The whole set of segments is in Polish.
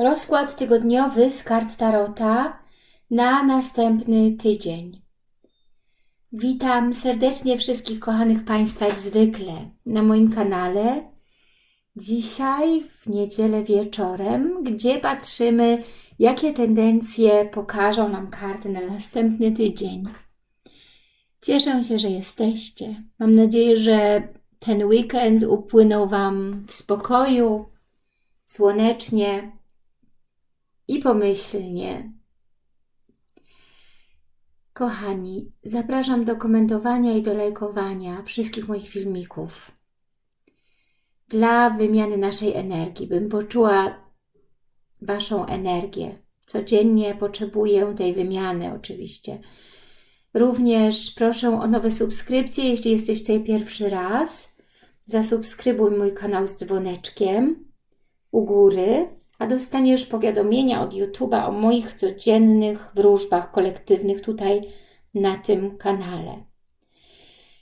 Rozkład tygodniowy z kart Tarota na następny tydzień. Witam serdecznie wszystkich kochanych Państwa jak zwykle na moim kanale. Dzisiaj w niedzielę wieczorem, gdzie patrzymy jakie tendencje pokażą nam karty na następny tydzień. Cieszę się, że jesteście. Mam nadzieję, że ten weekend upłynął Wam w spokoju, słonecznie, i pomyślnie. Kochani, zapraszam do komentowania i do lajkowania wszystkich moich filmików. Dla wymiany naszej energii, bym poczuła Waszą energię. Codziennie potrzebuję tej wymiany oczywiście. Również proszę o nowe subskrypcje, jeśli jesteś tutaj pierwszy raz. Zasubskrybuj mój kanał z dzwoneczkiem u góry a dostaniesz powiadomienia od YouTube'a o moich codziennych wróżbach kolektywnych tutaj na tym kanale.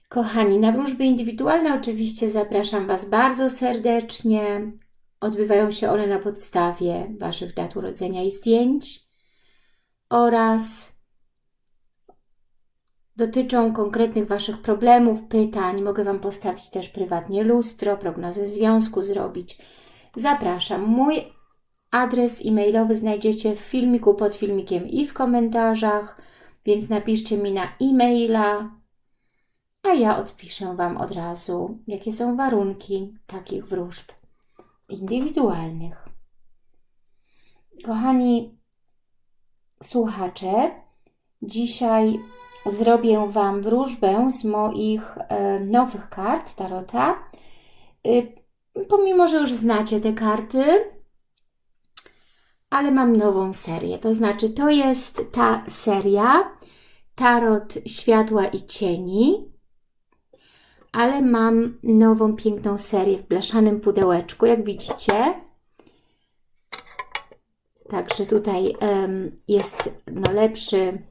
Kochani, na wróżby indywidualne oczywiście zapraszam Was bardzo serdecznie. Odbywają się one na podstawie Waszych dat urodzenia i zdjęć oraz dotyczą konkretnych Waszych problemów, pytań. Mogę Wam postawić też prywatnie lustro, prognozę związku zrobić. Zapraszam. Mój Adres e-mailowy znajdziecie w filmiku pod filmikiem i w komentarzach, więc napiszcie mi na e-maila, a ja odpiszę Wam od razu, jakie są warunki takich wróżb indywidualnych. Kochani słuchacze, dzisiaj zrobię Wam wróżbę z moich e, nowych kart Tarota. Y, pomimo, że już znacie te karty, ale mam nową serię. To znaczy, to jest ta seria Tarot Światła i Cieni, ale mam nową, piękną serię w blaszanym pudełeczku, jak widzicie. Także tutaj um, jest no, lepszy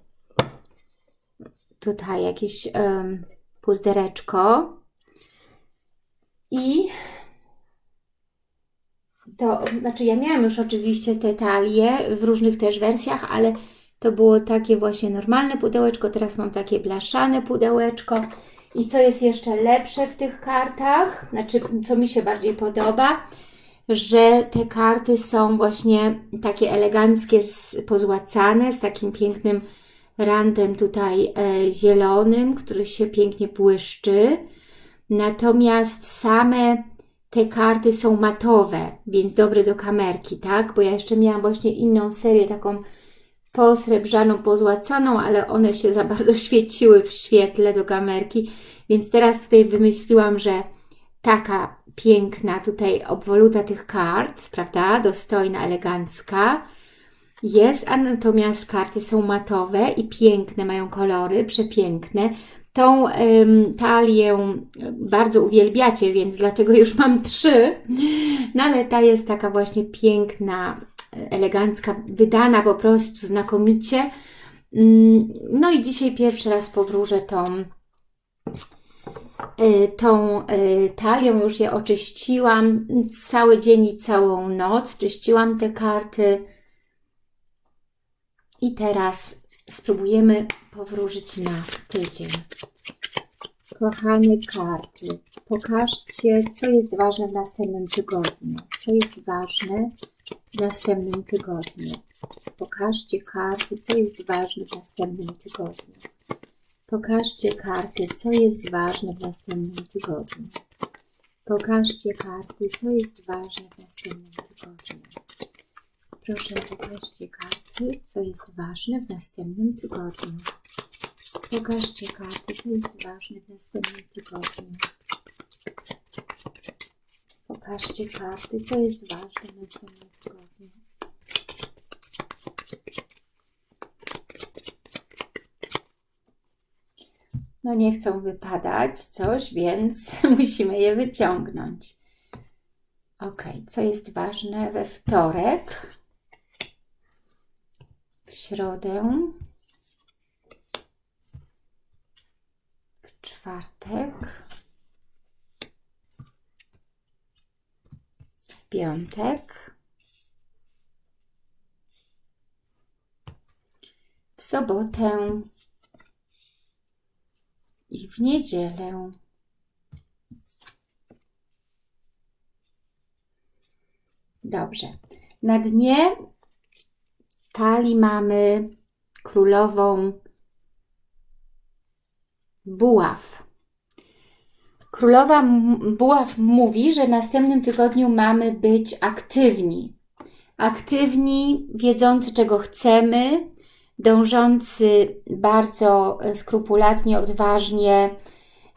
tutaj jakieś um, puzdereczko i to znaczy ja miałam już oczywiście te talie w różnych też wersjach, ale to było takie właśnie normalne pudełeczko, teraz mam takie blaszane pudełeczko. I co jest jeszcze lepsze w tych kartach, znaczy co mi się bardziej podoba, że te karty są właśnie takie eleganckie, pozłacane, z takim pięknym randem tutaj e, zielonym, który się pięknie błyszczy. Natomiast same te karty są matowe, więc dobre do kamerki, tak? Bo ja jeszcze miałam właśnie inną serię, taką posrebrzaną, pozłacaną, ale one się za bardzo świeciły w świetle do kamerki, więc teraz tutaj wymyśliłam, że taka piękna tutaj obwoluta tych kart, prawda, dostojna, elegancka jest, a natomiast karty są matowe i piękne, mają kolory, przepiękne. Tą talię bardzo uwielbiacie, więc dlatego już mam trzy. No ale ta jest taka właśnie piękna, elegancka, wydana po prostu znakomicie. No i dzisiaj pierwszy raz powróżę tą, y, tą y, talią. Już je oczyściłam cały dzień i całą noc. Czyściłam te karty. I teraz spróbujemy powróżyć na tydzień. Kochane karty, pokażcie, co jest ważne w następnym tygodniu. Co jest ważne w następnym tygodniu. Pokażcie karty, co jest ważne w następnym tygodniu. Pokażcie karty, co jest ważne w następnym tygodniu. Pokażcie karty, co jest ważne w następnym tygodniu. Proszę, pokażcie karty, co jest ważne w następnym tygodniu. Pokażcie karty, co jest ważne w następnym tygodniu. Pokażcie karty, co jest ważne w następnym tygodniu. No nie chcą wypadać coś, więc musimy je wyciągnąć. Ok, co jest ważne we wtorek, środę, w czwartek, w piątek, w sobotę i w niedzielę. Dobrze. Na dnie talii mamy królową buław. Królowa buław mówi, że w następnym tygodniu mamy być aktywni. Aktywni, wiedzący czego chcemy, dążący bardzo skrupulatnie, odważnie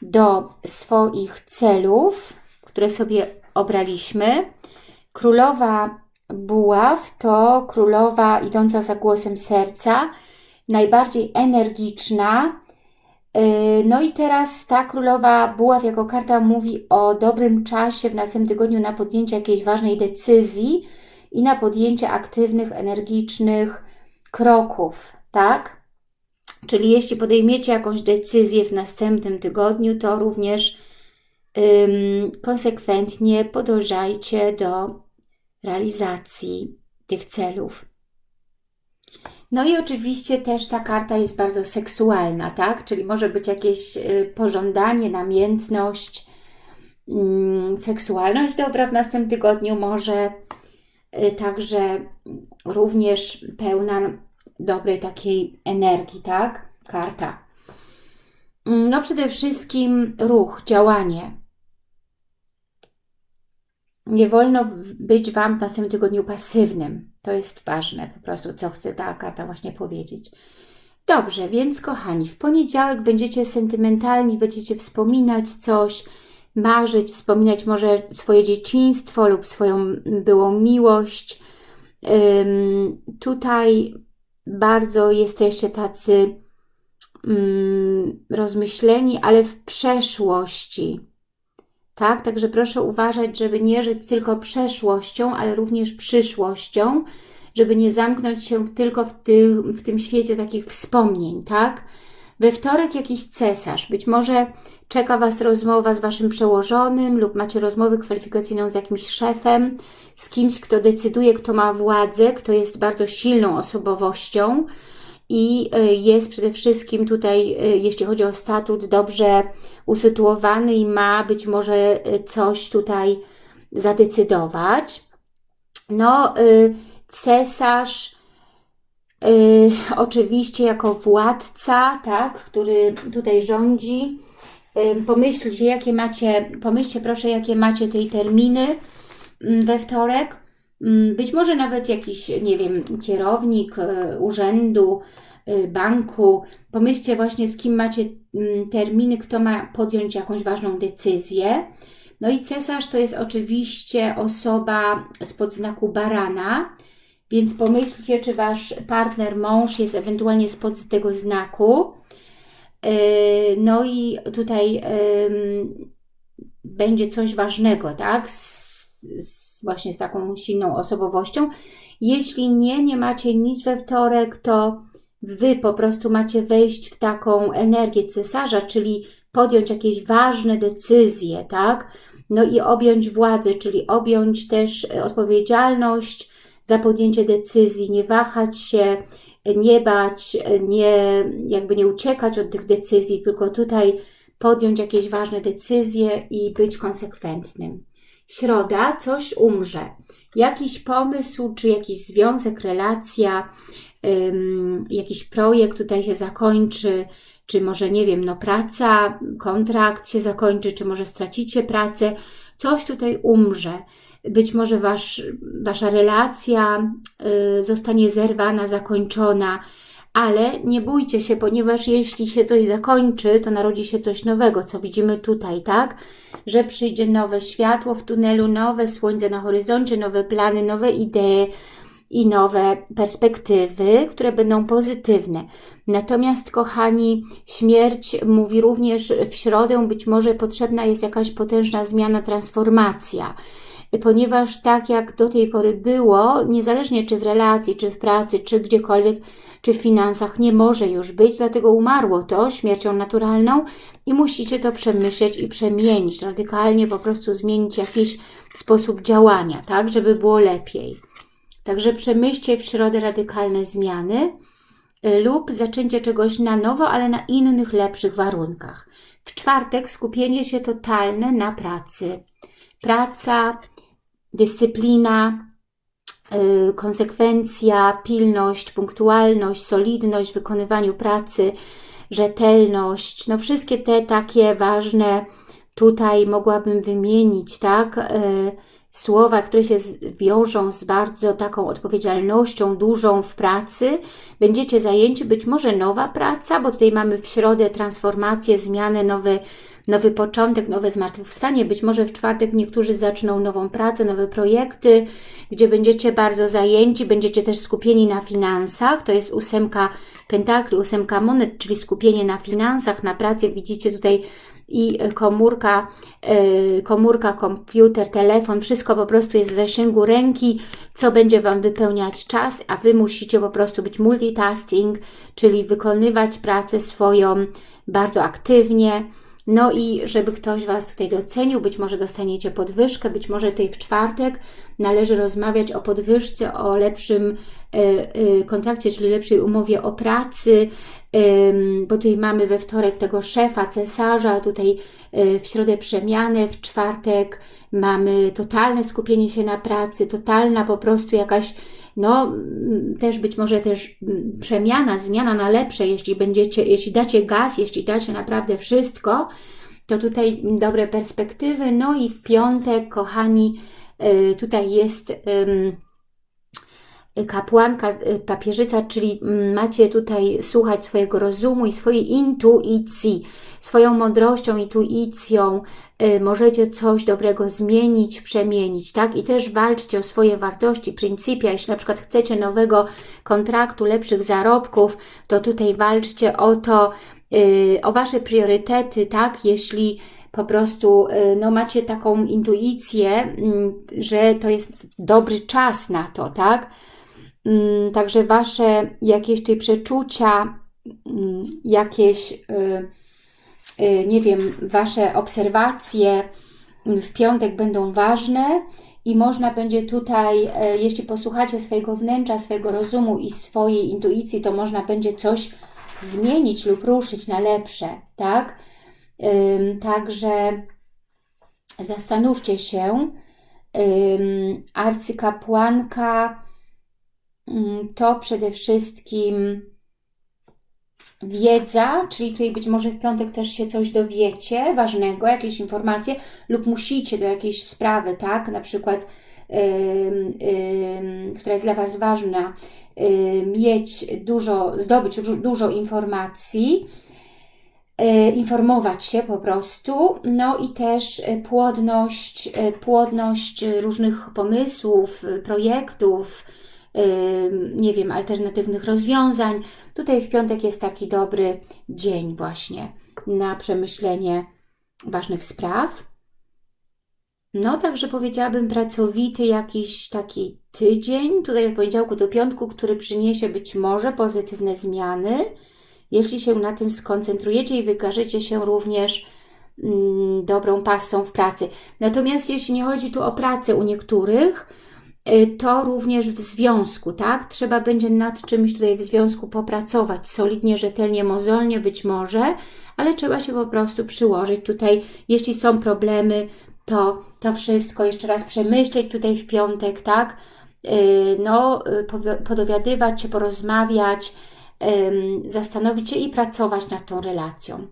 do swoich celów, które sobie obraliśmy. Królowa buław to królowa idąca za głosem serca, najbardziej energiczna. Y, no i teraz ta królowa buław jako karta mówi o dobrym czasie w następnym tygodniu na podjęcie jakiejś ważnej decyzji i na podjęcie aktywnych, energicznych kroków, tak? Czyli jeśli podejmiecie jakąś decyzję w następnym tygodniu, to również konsekwentnie podążajcie do realizacji tych celów. No i oczywiście też ta karta jest bardzo seksualna, tak? Czyli może być jakieś y, pożądanie, namiętność, mm, seksualność dobra w następnym tygodniu, może y, także również pełna dobrej takiej energii, tak? Karta. Mm, no przede wszystkim ruch, działanie. Nie wolno być Wam w następnym tygodniu pasywnym. To jest ważne po prostu, co chce ta karta właśnie powiedzieć. Dobrze, więc kochani, w poniedziałek będziecie sentymentalni, będziecie wspominać coś, marzyć, wspominać może swoje dzieciństwo lub swoją byłą miłość. Ym, tutaj bardzo jesteście tacy ym, rozmyśleni, ale w przeszłości tak? Także proszę uważać, żeby nie żyć tylko przeszłością, ale również przyszłością, żeby nie zamknąć się tylko w, ty, w tym świecie takich wspomnień, tak? We wtorek jakiś cesarz, być może czeka Was rozmowa z Waszym przełożonym lub macie rozmowę kwalifikacyjną z jakimś szefem, z kimś, kto decyduje, kto ma władzę, kto jest bardzo silną osobowością, i y, jest przede wszystkim tutaj, y, jeśli chodzi o statut, dobrze usytuowany i ma być może y, coś tutaj zadecydować. No, cesarz oczywiście jako władca, tak, który tutaj rządzi, pomyślcie, jakie macie, pomyślcie proszę, jakie macie tutaj terminy mm, we wtorek, być może nawet jakiś, nie wiem, kierownik e, urzędu, e, banku. Pomyślcie właśnie, z kim macie mm, terminy, kto ma podjąć jakąś ważną decyzję. No i cesarz to jest oczywiście osoba spod znaku barana, więc pomyślcie, czy Wasz partner, mąż jest ewentualnie spod tego znaku. E, no i tutaj będzie coś ważnego, tak? Z, właśnie z taką silną osobowością. Jeśli nie, nie macie nic we wtorek, to Wy po prostu macie wejść w taką energię cesarza, czyli podjąć jakieś ważne decyzje, tak? No i objąć władzę, czyli objąć też odpowiedzialność za podjęcie decyzji, nie wahać się, nie bać, nie, jakby nie uciekać od tych decyzji, tylko tutaj podjąć jakieś ważne decyzje i być konsekwentnym środa coś umrze. Jakiś pomysł, czy jakiś związek, relacja, ym, jakiś projekt tutaj się zakończy, czy może, nie wiem, no praca, kontrakt się zakończy, czy może stracicie pracę, coś tutaj umrze. Być może wasz, Wasza relacja y, zostanie zerwana, zakończona, ale nie bójcie się, ponieważ jeśli się coś zakończy, to narodzi się coś nowego, co widzimy tutaj, tak? Że przyjdzie nowe światło w tunelu, nowe słońce na horyzoncie, nowe plany, nowe idee i nowe perspektywy, które będą pozytywne. Natomiast, kochani, śmierć mówi również w środę, być może potrzebna jest jakaś potężna zmiana, transformacja ponieważ tak jak do tej pory było, niezależnie czy w relacji, czy w pracy, czy gdziekolwiek, czy w finansach nie może już być, dlatego umarło to śmiercią naturalną i musicie to przemyśleć i przemienić, radykalnie po prostu zmienić jakiś sposób działania, tak, żeby było lepiej. Także przemyślcie w środę radykalne zmiany y, lub zaczęcie czegoś na nowo, ale na innych, lepszych warunkach. W czwartek skupienie się totalne na pracy. Praca, dyscyplina, konsekwencja, pilność, punktualność, solidność w wykonywaniu pracy, rzetelność, no wszystkie te takie ważne tutaj mogłabym wymienić, tak, yy, słowa, które się wiążą z bardzo taką odpowiedzialnością dużą w pracy. Będziecie zajęci, być może nowa praca, bo tutaj mamy w środę transformację, zmianę, nowy, nowy początek, nowe zmartwychwstanie. Być może w czwartek niektórzy zaczną nową pracę, nowe projekty, gdzie będziecie bardzo zajęci, będziecie też skupieni na finansach. To jest ósemka pentakli, ósemka monet, czyli skupienie na finansach, na pracy. Widzicie tutaj i komórka, e, komórka, komputer, telefon, wszystko po prostu jest w zasięgu ręki, co będzie Wam wypełniać czas, a Wy musicie po prostu być multitasking, czyli wykonywać pracę swoją bardzo aktywnie, no i żeby ktoś Was tutaj docenił, być może dostaniecie podwyżkę, być może tutaj w czwartek należy rozmawiać o podwyżce, o lepszym e, e, kontrakcie, czyli lepszej umowie o pracy, bo tutaj mamy we wtorek tego szefa, cesarza, tutaj e, w środę przemianę, w czwartek mamy totalne skupienie się na pracy, totalna po prostu jakaś no też być może też przemiana, zmiana na lepsze, jeśli będziecie, jeśli dacie gaz, jeśli dacie naprawdę wszystko, to tutaj dobre perspektywy. No i w piątek, kochani, y, tutaj jest kapłanka, y, papieżyca, czyli mm, macie tutaj słuchać swojego rozumu i swojej intuicji, swoją mądrością, intuicją, y, możecie coś dobrego zmienić, przemienić, tak? I też walczcie o swoje wartości, pryncypia, jeśli na przykład chcecie nowego kontraktu, lepszych zarobków, to tutaj walczcie o to, y, o Wasze priorytety, tak? Jeśli po prostu no, macie taką intuicję, mm, że to jest dobry czas na to, tak? Mm, także Wasze jakieś tutaj przeczucia, mm, jakieś, y, y, nie wiem, Wasze obserwacje w piątek będą ważne i można będzie tutaj, e, jeśli posłuchacie swojego wnętrza, swojego rozumu i swojej intuicji, to można będzie coś zmienić lub ruszyć na lepsze, tak? Także zastanówcie się, arcykapłanka Mm, to przede wszystkim wiedza, czyli tutaj być może w piątek też się coś dowiecie ważnego, jakieś informacje lub musicie do jakiejś sprawy, tak, na przykład yy, yy, która jest dla Was ważna, yy, mieć dużo, zdobyć dużo informacji, y, informować się po prostu, no i też y, płodność, y, płodność różnych pomysłów, projektów, nie wiem, alternatywnych rozwiązań. Tutaj w piątek jest taki dobry dzień właśnie na przemyślenie ważnych spraw. No, także powiedziałabym pracowity jakiś taki tydzień, tutaj od poniedziałku do piątku, który przyniesie być może pozytywne zmiany, jeśli się na tym skoncentrujecie i wykażecie się również mm, dobrą pasą w pracy. Natomiast jeśli nie chodzi tu o pracę u niektórych, to również w związku, tak? Trzeba będzie nad czymś tutaj w związku popracować, solidnie, rzetelnie, mozolnie być może, ale trzeba się po prostu przyłożyć tutaj, jeśli są problemy, to to wszystko jeszcze raz przemyśleć tutaj w piątek, tak? Y, no, y, podowiadywać się, porozmawiać, zastanowić się i pracować nad tą relacją.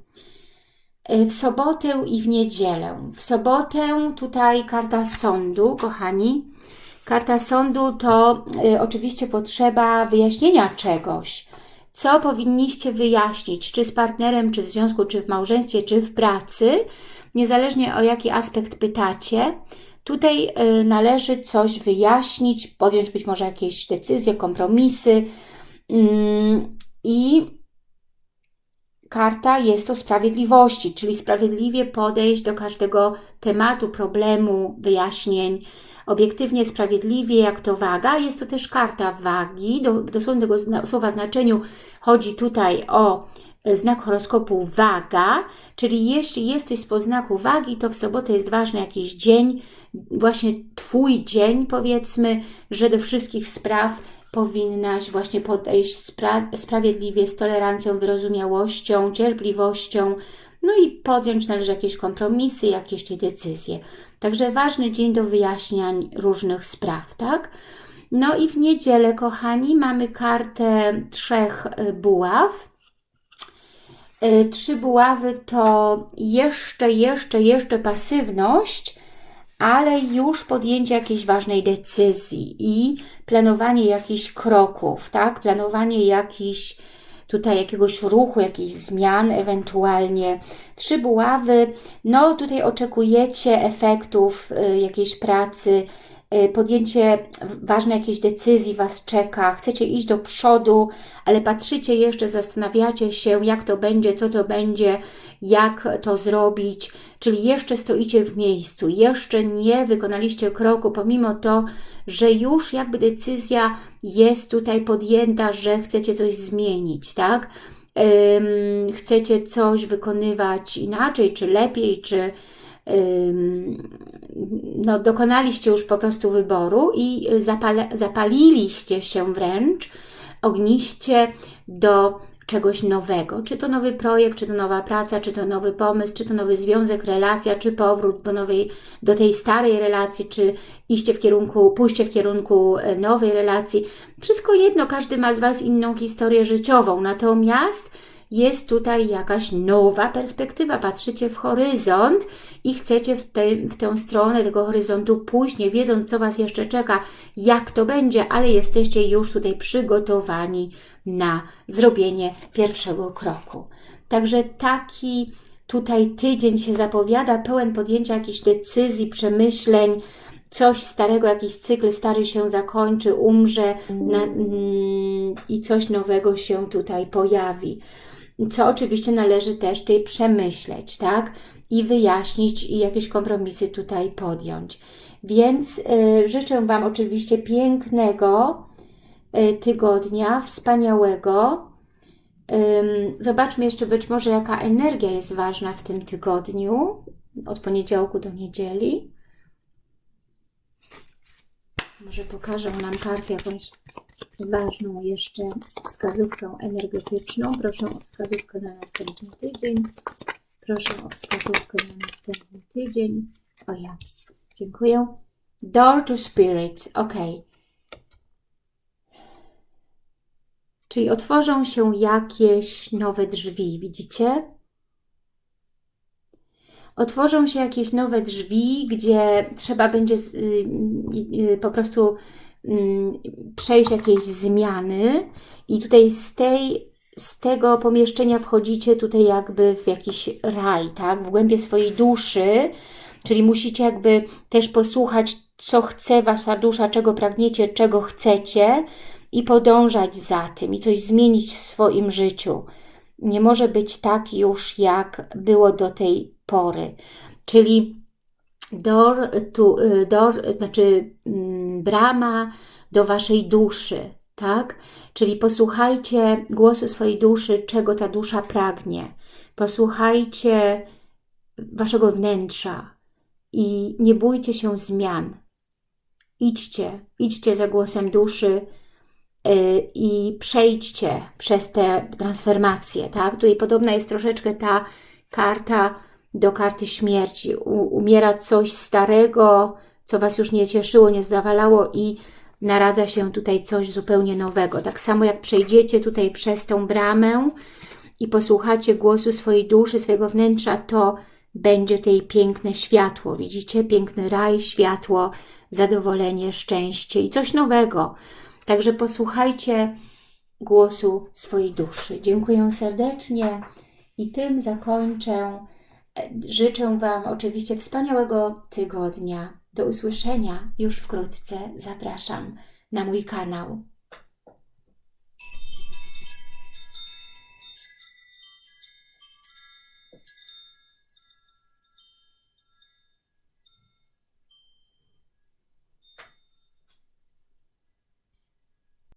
W sobotę i w niedzielę. W sobotę tutaj karta sądu, kochani, Karta sądu to y, oczywiście potrzeba wyjaśnienia czegoś. Co powinniście wyjaśnić, czy z partnerem, czy w związku, czy w małżeństwie, czy w pracy, niezależnie o jaki aspekt pytacie. Tutaj y, należy coś wyjaśnić, podjąć być może jakieś decyzje, kompromisy mm, i karta jest to sprawiedliwości, czyli sprawiedliwie podejść do każdego tematu, problemu, wyjaśnień, obiektywnie, sprawiedliwie, jak to waga. Jest to też karta wagi. Do, w dosłownym tego słowa znaczeniu chodzi tutaj o e, znak horoskopu waga, czyli jeśli jesteś z znaku wagi, to w sobotę jest ważny jakiś dzień, właśnie Twój dzień powiedzmy, że do wszystkich spraw powinnaś właśnie podejść spra sprawiedliwie, z tolerancją, wyrozumiałością, cierpliwością, no i podjąć należy jakieś kompromisy, jakieś te decyzje. Także ważny dzień do wyjaśniań różnych spraw, tak? No i w niedzielę, kochani, mamy kartę trzech y, buław. Y, trzy buławy to jeszcze, jeszcze, jeszcze pasywność, ale już podjęcie jakiejś ważnej decyzji i planowanie jakichś kroków, tak? Planowanie jakichś tutaj jakiegoś ruchu, jakichś zmian ewentualnie. Trzy buławy, no tutaj oczekujecie efektów y, jakiejś pracy, podjęcie ważnej jakiejś decyzji Was czeka, chcecie iść do przodu, ale patrzycie jeszcze, zastanawiacie się, jak to będzie, co to będzie, jak to zrobić, czyli jeszcze stoicie w miejscu, jeszcze nie wykonaliście kroku, pomimo to, że już jakby decyzja jest tutaj podjęta, że chcecie coś zmienić, tak? chcecie coś wykonywać inaczej, czy lepiej, czy no, dokonaliście już po prostu wyboru i zapaliliście się wręcz ogniście do czegoś nowego. Czy to nowy projekt, czy to nowa praca, czy to nowy pomysł, czy to nowy związek, relacja, czy powrót do, nowej, do tej starej relacji, czy iście w kierunku, pójście w kierunku e, nowej relacji. Wszystko jedno, każdy ma z Was inną historię życiową, natomiast jest tutaj jakaś nowa perspektywa, patrzycie w horyzont i chcecie w, te, w tę stronę tego horyzontu pójść, nie wiedząc, co Was jeszcze czeka, jak to będzie, ale jesteście już tutaj przygotowani na zrobienie pierwszego kroku. Także taki tutaj tydzień się zapowiada, pełen podjęcia jakichś decyzji, przemyśleń, coś starego, jakiś cykl stary się zakończy, umrze na, mm, i coś nowego się tutaj pojawi. Co oczywiście należy też tutaj przemyśleć, tak? I wyjaśnić i jakieś kompromisy tutaj podjąć. Więc y, życzę Wam oczywiście pięknego, E, tygodnia, wspaniałego. Zobaczmy jeszcze być może, jaka energia jest ważna w tym tygodniu, od poniedziałku do niedzieli. Może pokażę nam kartę jakąś ważną jeszcze wskazówkę energetyczną. Proszę o wskazówkę na następny tydzień. Proszę o wskazówkę na następny tydzień. O ja, dziękuję. Door to Spirit, ok. Czyli otworzą się jakieś nowe drzwi, widzicie? Otworzą się jakieś nowe drzwi, gdzie trzeba będzie y, y, po prostu mm, przejść jakieś zmiany i tutaj z tej z tego pomieszczenia wchodzicie tutaj jakby w jakiś raj, tak? W głębie swojej duszy, czyli musicie jakby też posłuchać, co chce Wasza dusza, czego pragniecie, czego chcecie, i podążać za tym i coś zmienić w swoim życiu. Nie może być tak już, jak było do tej pory. Czyli door, tu, door, znaczy mm, brama do Waszej duszy, tak? Czyli posłuchajcie głosu swojej duszy, czego ta dusza pragnie. Posłuchajcie Waszego wnętrza i nie bójcie się zmian. Idźcie, idźcie za głosem duszy, Y, i przejdźcie przez te transformacje, tak? Tutaj podobna jest troszeczkę ta karta do karty śmierci. U, umiera coś starego, co Was już nie cieszyło, nie zdawalało i naradza się tutaj coś zupełnie nowego. Tak samo jak przejdziecie tutaj przez tą bramę i posłuchacie głosu swojej duszy, swojego wnętrza, to będzie tutaj piękne światło. Widzicie? Piękny raj, światło, zadowolenie, szczęście i coś nowego. Także posłuchajcie głosu swojej duszy. Dziękuję serdecznie i tym zakończę. Życzę Wam oczywiście wspaniałego tygodnia. Do usłyszenia już wkrótce. Zapraszam na mój kanał.